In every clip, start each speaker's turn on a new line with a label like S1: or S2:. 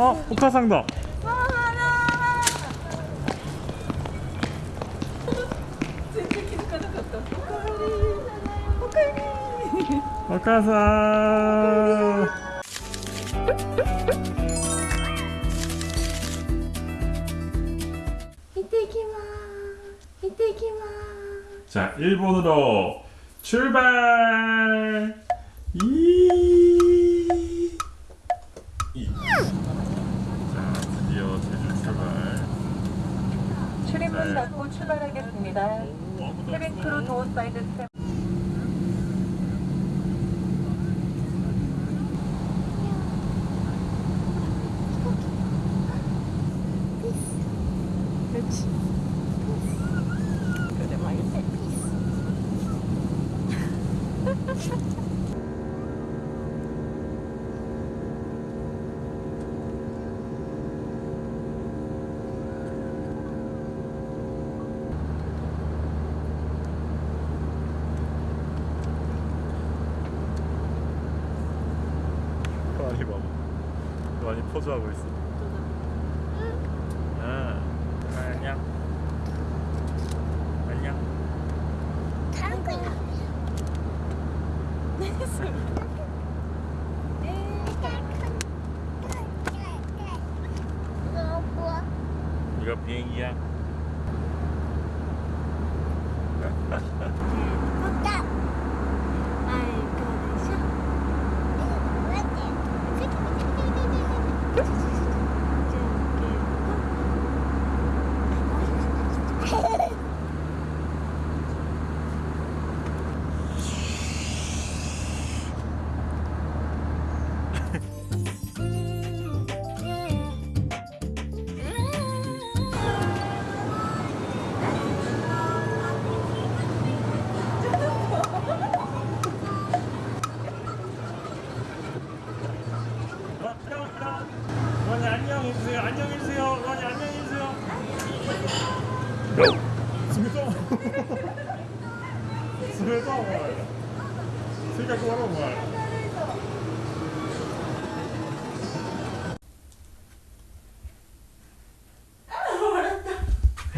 S1: 어,
S2: 아,
S1: 옥타상다. 오카사 이때기마 이때기마
S2: 자 일본으로 출발!
S1: 출입문 닫고 출발하겠습니다. 케빈 크루 도어 사이드 스텝.
S2: 연주하고 있어. 응. 응. 안녕. 안녕. 다른 거 있나? 네. 비행기야.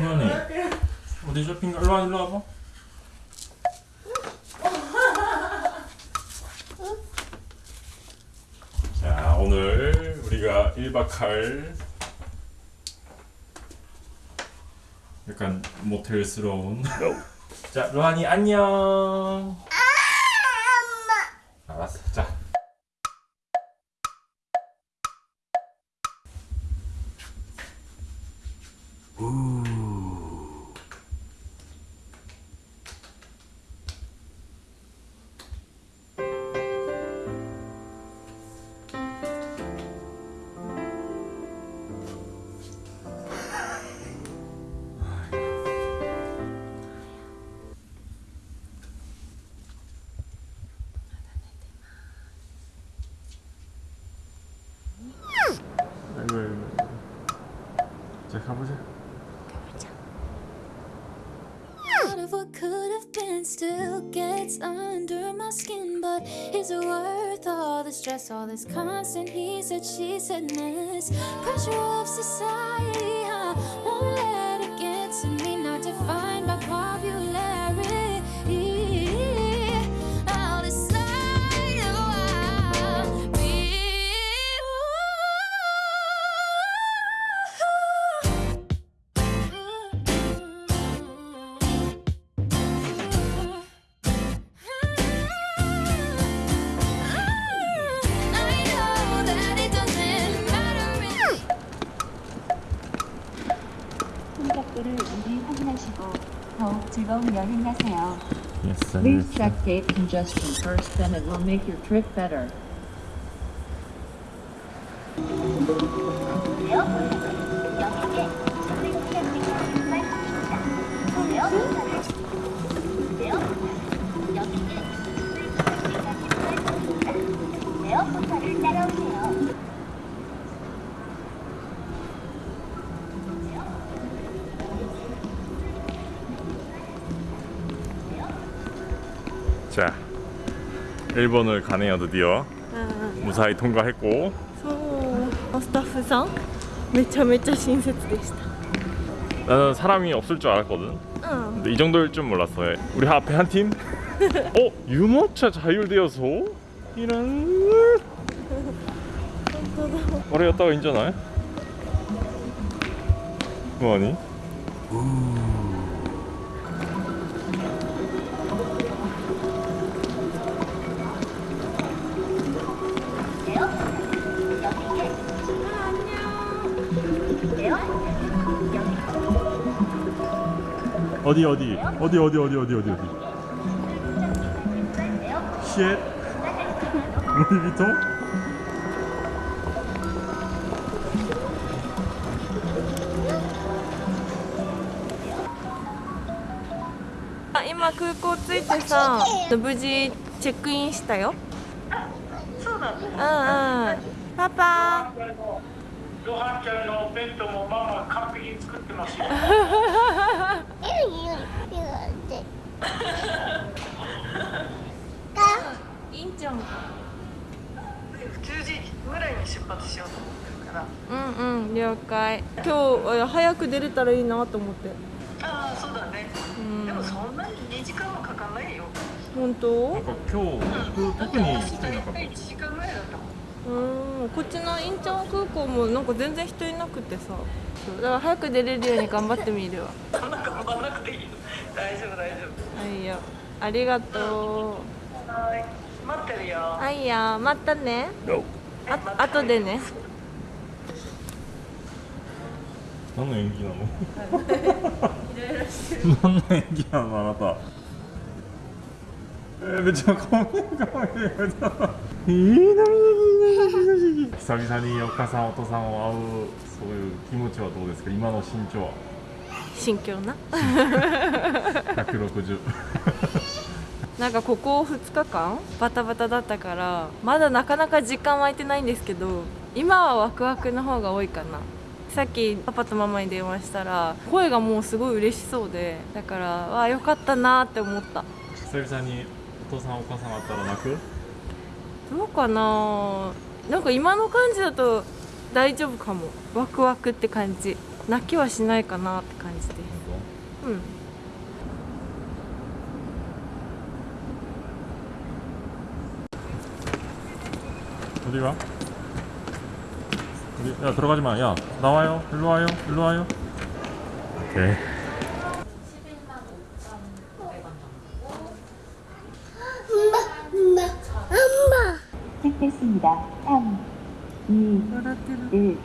S2: 원이. 어디 쇼핑 일로 와 일로 와봐. 자 오늘 우리가 1박 할 약간 모텔스러운. 자 로한이 안녕. 알았어. 자. 아 자 가보자
S3: Out of what could have been still gets under my skin. But is it worth all the stress, all this constant he said, she said mess? Pressure of society,
S2: Yes, sir.
S4: Please check gate congestion first, then it will make your trip better.
S2: 일본을 가네요 드디어 무사히 통과했고
S1: 소 スタッフさんめちゃめちゃ親切でした
S2: 나는 사람이 없을 줄 알았거든.
S1: うん
S2: 근데 이 정도일 줄 몰랐어. 우리 앞에 한 팀? 어? 유모차 자율되어서? 이런. 어려였다가 인잖아. 뭐하니? 어디 어디 어디 어디 어디 어디 어디 어디 쉣 루이비통
S1: あ今空港着いてさ無事チェックインしたよそうなんうんうんパパ
S5: ごはんちゃんのお弁当もママ完璧に作ってますよ。
S1: ん普
S6: 通時ぐらいに出発しようと思ってるから
S1: うんうん了解今日早く出れたらいいなと思って
S6: ああそうだね、
S1: うん、
S6: でもそんなに2時間もかかんないよ
S1: 本当
S2: なんか今日、うん、特に人いなかった
S1: うんこっちのインチョン空港もなんか全然人いなくてさだから早く出れるように頑張ってみるわ
S6: そんな頑張らなくていいよ大丈夫大丈夫
S1: はいよありがと
S6: う、はい待ってるよ。
S1: あいや。またね、no. あ後でね。
S2: 何の演技なの？何の演技なの？あなた。えー、めっちゃ可愛い可愛いいい久々にお母さんお父さんを会うそういう気持ちはどうですか今の身長は
S1: 心境な
S2: 160
S1: なんかここ2日間バタバタだったからまだなかなか時間空いてないんですけど今はワクワクの方が多いかな。さっきパパとママに電話したら声がもうすごい嬉しそうでだからわあよかったなって思った。
S2: 久々にお父さんお母さん会ったら泣く？
S1: どうかな。なんか今の感じだと大丈夫かも。ワクワクって感じ。泣きはしないかなって感じで。すうん
S2: 어디가? 어디? 야 들어가지 마. 야 나와요. 일로 와요. 일로 와요. 오케이.
S7: 시작됐습니다. 3, 2, 1.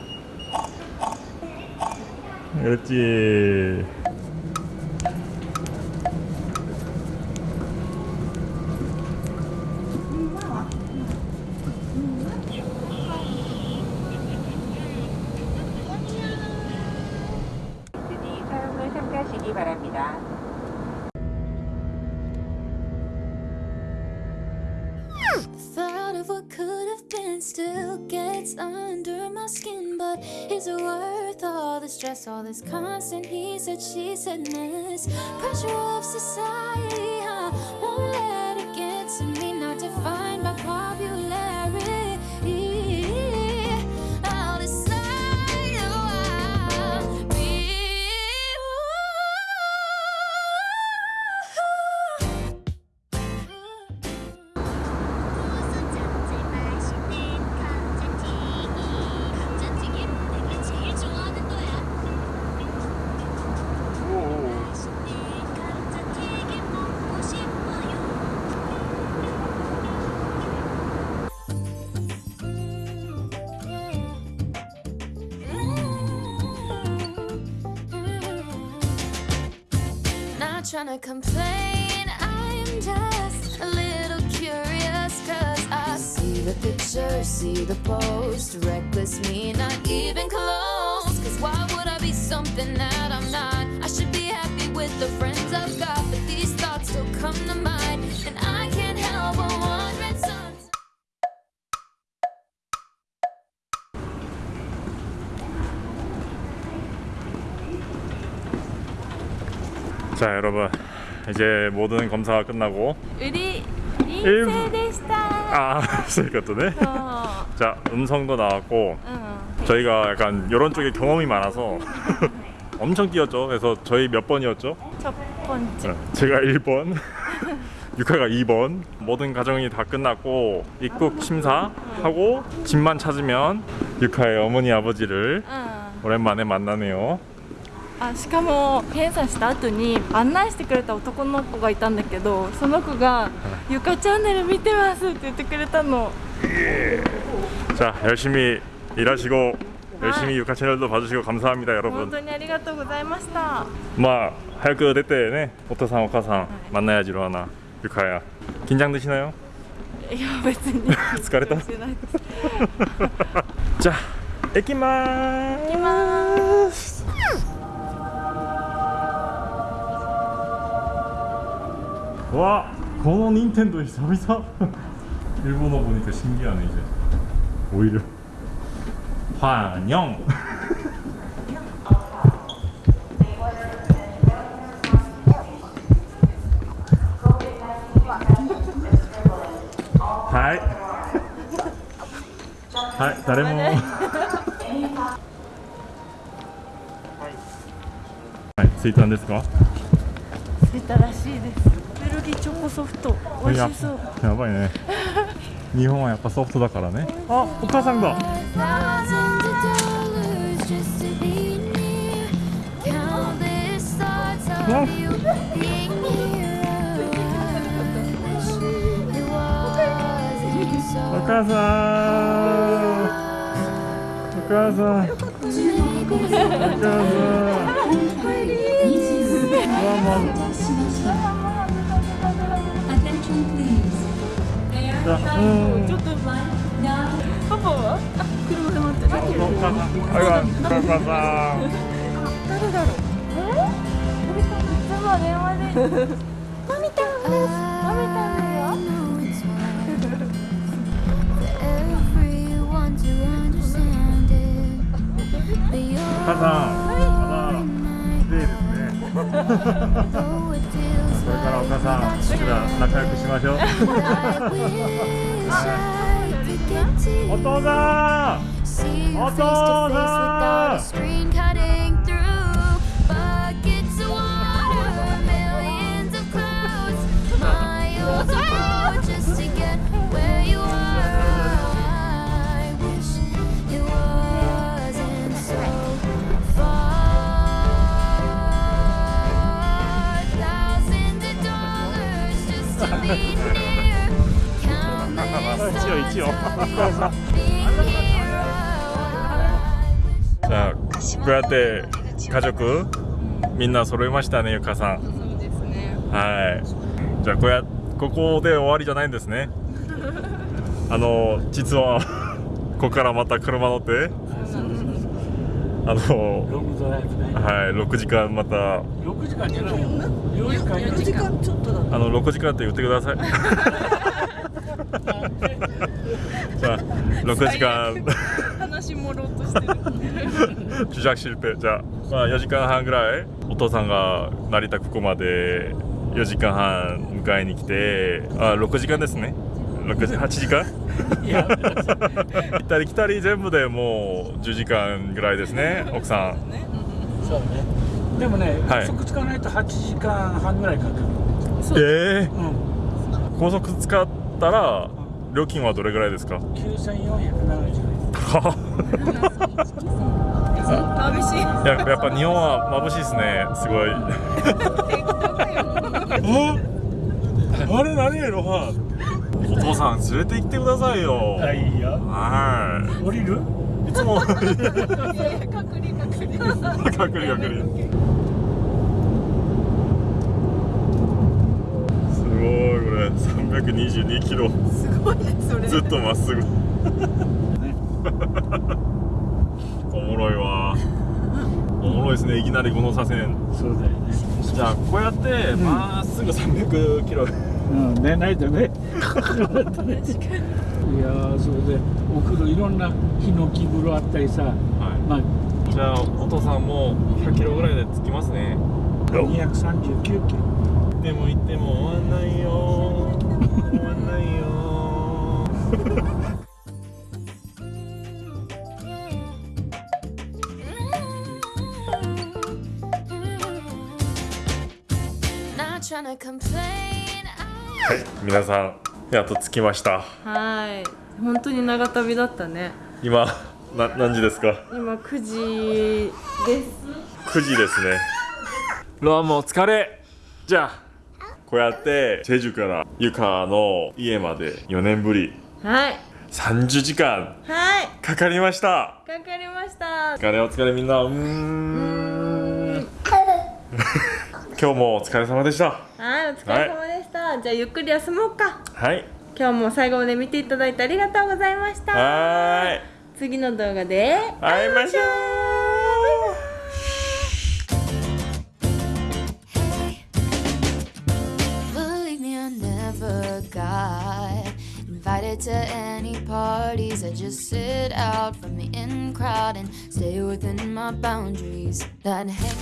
S2: 그렇지.
S3: Said, she said mess? Pressure of society, I won't let it get to me, not defined trying to complain, I'm just a little curious. Cause I see the picture, see the post. Reckless me, not even close. Cause why would I be something that I'm not? I should be happy with the friends I've
S2: 자 여러분. 이제 모든 검사가 끝나고.
S1: 우리 인쇄됐다.
S2: 아 그러니까
S1: 또네 어.
S2: 자 음성도 나왔고.
S1: 어.
S2: 저희가 약간 이런 쪽에 경험이 많아서 엄청 뛰었죠. 그래서 저희 몇 번이었죠?
S1: 첫 번째.
S2: 네, 제가 1번 육아가 2번. 모든 과정이 다 끝났고 입국 아. 심사하고 집만 찾으면 육아의 어머니 아버지를 오랜만에 만나네요.
S1: あしかも検査した後に案内してくれた男の子がいたんだけどその子が「ゆかチャンネル見てます」って言ってくれたの
S2: 자 열심히 일하시고 열심히 유카 채널도 봐주시고 감사합니다
S1: 本
S2: 여러분.
S1: 当にありがとうございました
S2: 마 할거 됐대네. 오토상 오카상 만나야지 로하나 유카야. 긴장되시나요?
S1: いや別に
S2: 疲れた
S1: してないです
S2: 자, 에키마.
S1: 行きます
S2: 와, 고노 닌텐도 久々. 일본어 보니까 신기하네 이제. 오히려. 환영. 하이. 하이, 誰も。はい、着いたんですか？
S1: 着いたらしいです きチソフト美味しそう
S2: や,やばいね。日本はやっぱソフトだからね。あお母さんだ
S3: お母さん。
S2: お母さん。お母さん。お母さん。じゃあう？ん
S1: ちょっとパパはあ車で待ってる
S2: お母さんあらお母さん
S1: 誰だろうえいつも電話でマミタンですマミタン
S2: 綺麗ですねお母、仲良くしましょう。
S3: 父さん。
S2: お父さん。一応一応。じゃあこうやって家族みんな揃いましたねゆかさん。
S1: そうですね。
S2: はい。じゃあこうやここで終わりじゃないんですね。あの実はここからまた車乗って。あの
S5: ロングドライブね。
S2: はい6時間また。
S5: 6時間じゃないよ4時間4時間。
S2: あの6時間って言ってください さあ6時間
S1: 話もろうとしてる
S2: 主弱シルペじゃあ,、まあ4時間半ぐらいお父さんが成田ここまで4時間半迎えに来てあ6時間ですね6時8時間
S5: いや
S2: 行ったり来たり全部でもう10時間ぐらいですね奥さん
S5: そうねでもね、
S2: はい、
S5: 高速使わないと8時間半ぐらいかかる
S2: ええー
S5: うん、
S2: 高速使ったら料金はどれぐらいですか
S5: ？9470円
S1: 眩しい
S2: ややっぱ日本は眩しいですね、すごい。あれ何やろはお父さん連れて行ってくださいよ。
S5: あいいよ。
S2: はい。
S5: 降りる？
S2: いつも。
S1: 隔離隔離。
S2: 隔離 隔離ごいこれ。322キロ。
S1: すごいねそれ。
S2: ずっとまっすぐ。おもろいわ。おもろいですねいきなりこの左線。
S5: そうだよね。
S2: じゃあこうやってまっすぐ300キロ。
S5: うん寝ないでね。いやーそれでお風呂いろんなヒノキ風呂あったりさ。
S2: は
S5: まあ
S2: いじゃあお父さんも100キロぐらいで着きますね。
S5: 239キロ
S2: でも行っても終わんないよ。終わんないよ。はい皆さんやっと着きました。
S1: はい。本当に長旅だったね。
S2: 今な何時ですか？
S1: 今9時です。
S2: 9時ですね。ロアもお疲れ。じゃあこうやってチェジュからユカの家まで4年ぶり。
S1: はい。
S2: 30時間。
S1: はい。
S2: かかりました。
S1: かかりました。
S2: お疲れお疲れみんな。うーん。今日もお疲れ様でした。
S1: はいお疲れ様でした、じゃあゆっくり休もうか。
S2: はい。
S1: 今日も最後まで見ていただいてありがとうございました。
S2: はーい。
S1: 次の動画で
S2: 会いましょう
S3: to any parties. I just sit out from the in crowd and stay within my boundaries. That hey.